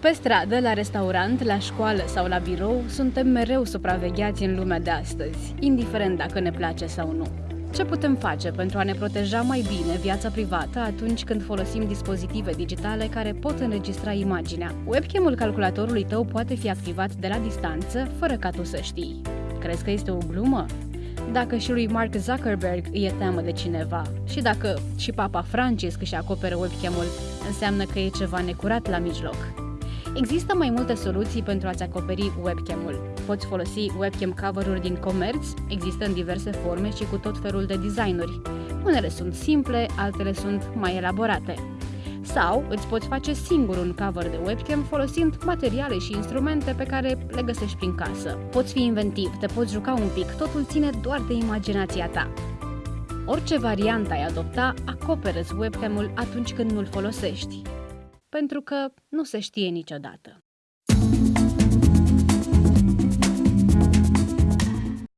Pe stradă, la restaurant, la școală sau la birou, suntem mereu supravegheați în lumea de astăzi, indiferent dacă ne place sau nu. Ce putem face pentru a ne proteja mai bine viața privată atunci când folosim dispozitive digitale care pot înregistra imaginea? Webcam-ul calculatorului tău poate fi activat de la distanță, fără ca tu să știi. Crezi că este o glumă? Dacă și lui Mark Zuckerberg îi e teamă de cineva și dacă și Papa Francisc își acoperă webcam-ul, înseamnă că e ceva necurat la mijloc. Există mai multe soluții pentru a-ți acoperi webcam-ul. Poți folosi webcam cover-uri din comerț, există în diverse forme și cu tot felul de designuri. Unele sunt simple, altele sunt mai elaborate. Sau îți poți face singur un cover de webcam folosind materiale și instrumente pe care le găsești prin casă. Poți fi inventiv, te poți juca un pic, totul ține doar de imaginația ta. Orice variantă ai adopta, acoperă webcam-ul atunci când nu-l folosești pentru că nu se știe niciodată.